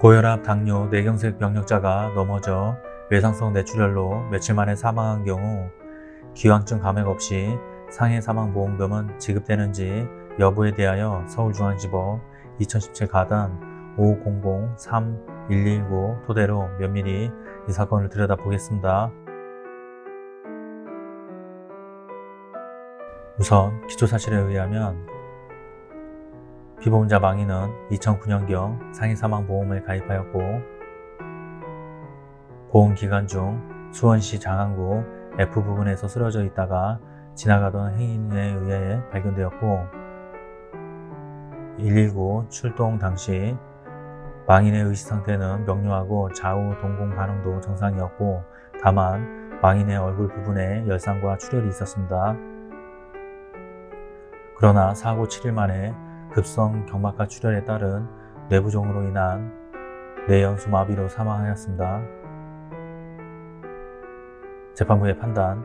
고혈압, 당뇨, 뇌경색 병력자가 넘어져 외상성 뇌출혈로 며칠 만에 사망한 경우 기왕증 감액 없이 상해 사망 보험금은 지급되는지 여부에 대하여 서울중앙지법 2017 가단 500-3119 토대로 면밀히 이 사건을 들여다보겠습니다. 우선 기초사실에 의하면 피보험자 망인은 2009년경 상해사망보험을 가입하였고 보험기간 중 수원시 장안구 F부근에서 쓰러져 있다가 지나가던 행인에 의해 발견되었고 119 출동 당시 망인의 의식상태는 명료하고 좌우 동공 반응도 정상이었고 다만 망인의 얼굴 부분에 열상과 출혈이 있었습니다. 그러나 사고 7일 만에 급성 경막하 출혈에 따른 뇌부종으로 인한 뇌연수 마비로 사망하였습니다. 재판부의 판단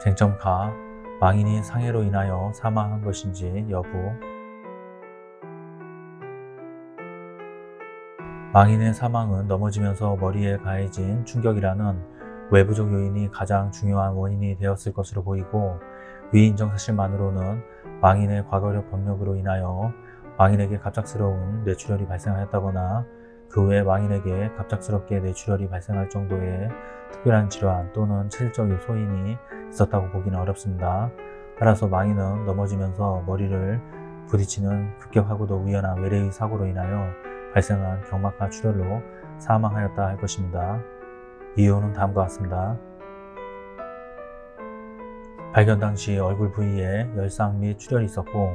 쟁점 가 망인이 상해로 인하여 사망한 것인지 여부 망인의 사망은 넘어지면서 머리에 가해진 충격이라는 외부적 요인이 가장 중요한 원인이 되었을 것으로 보이고 위 인정 사실만으로는 망인의 과거력 병력으로 인하여 망인에게 갑작스러운 뇌출혈이 발생하였다거나 그외 망인에게 갑작스럽게 뇌출혈이 발생할 정도의 특별한 질환 또는 체질적 소인이 있었다고 보기는 어렵습니다. 따라서 망인은 넘어지면서 머리를 부딪히는 급격하고도 우연한 외래의 사고로 인하여 발생한 경막하 출혈로 사망하였다 할 것입니다. 이유는 다음과 같습니다. 발견 당시 얼굴 부위에 열상 및 출혈이 있었고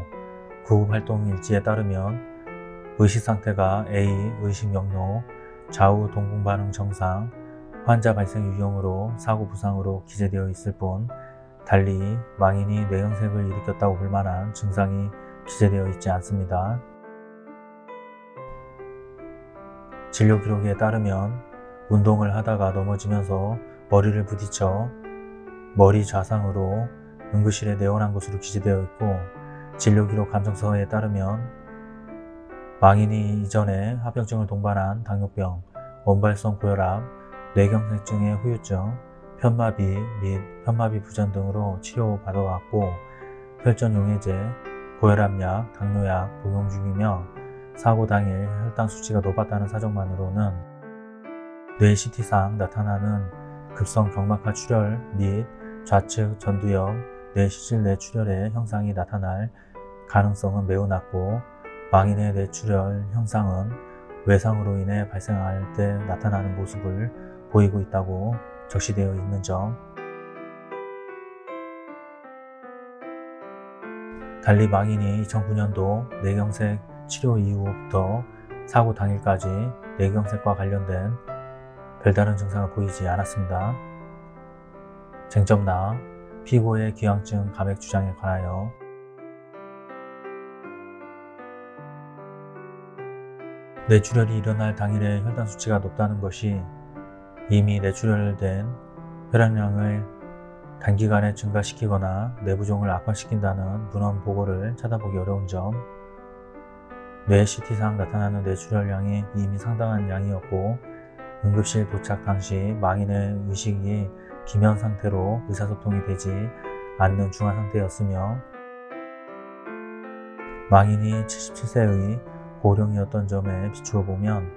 구급 활동 일지에 따르면 의식 상태가 A, 의식명료, 좌우 동공 반응 정상, 환자 발생 유형으로 사고 부상으로 기재되어 있을 뿐 달리 망인이 뇌영색을 일으켰다고 볼 만한 증상이 기재되어 있지 않습니다. 진료 기록에 따르면 운동을 하다가 넘어지면서 머리를 부딪혀 머리 좌상으로 응급실에 내원한 것으로 기재되어 있고 진료기록 감정서에 따르면 망인이 이전에 합병증을 동반한 당뇨병, 원발성 고혈압, 뇌경색증의 후유증, 편마비 및 편마비 부전 등으로 치료받아왔고 혈전용해제, 고혈압약, 당뇨약 복용 중이며 사고 당일 혈당 수치가 높았다는 사정만으로는 뇌 CT상 나타나는 급성 경막하 출혈 및 좌측 전두엽 뇌시질 뇌출혈의 형상이 나타날 가능성은 매우 낮고 망인의 뇌출혈 형상은 외상으로 인해 발생할 때 나타나는 모습을 보이고 있다고 적시되어 있는 점 달리 망인이 2009년도 뇌경색 치료 이후부터 사고 당일까지 뇌경색과 관련된 별다른 증상을 보이지 않았습니다. 쟁점 나 피고의 기왕증 감액 주장에 관하여 뇌출혈이 일어날 당일에 혈당 수치가 높다는 것이 이미 뇌출혈된 혈액량을 단기간에 증가시키거나 뇌부종을 악화시킨다는 문헌 보고를 찾아보기 어려운 점 뇌 CT상 나타나는 뇌출혈량이 이미 상당한 양이었고 응급실 도착 당시 망인의 의식이 기면 상태로 의사소통이 되지 않는 중환 상태였으며 망인이 77세의 고령이었던 점에 비추어 보면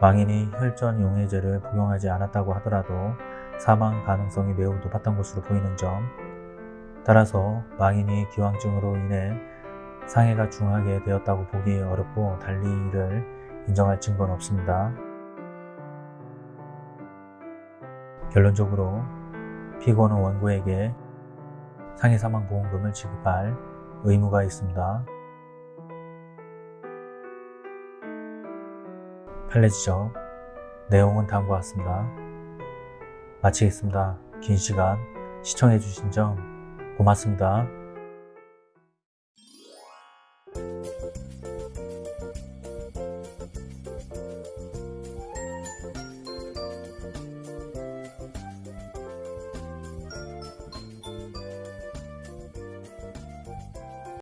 망인이 혈전 용해제를 복용하지 않았다고 하더라도 사망 가능성이 매우 높았던 것으로 보이는 점 따라서 망인이 기왕증으로 인해 상해가 중하게 되었다고 보기 어렵고 달리 이를 인정할 증거는 없습니다. 결론적으로 피고는 원고에게 상해사망보험금을 지급할 의무가 있습니다. 판례 지적 내용은 다음과 같습니다. 마치겠습니다. 긴 시간 시청해주신 점 고맙습니다.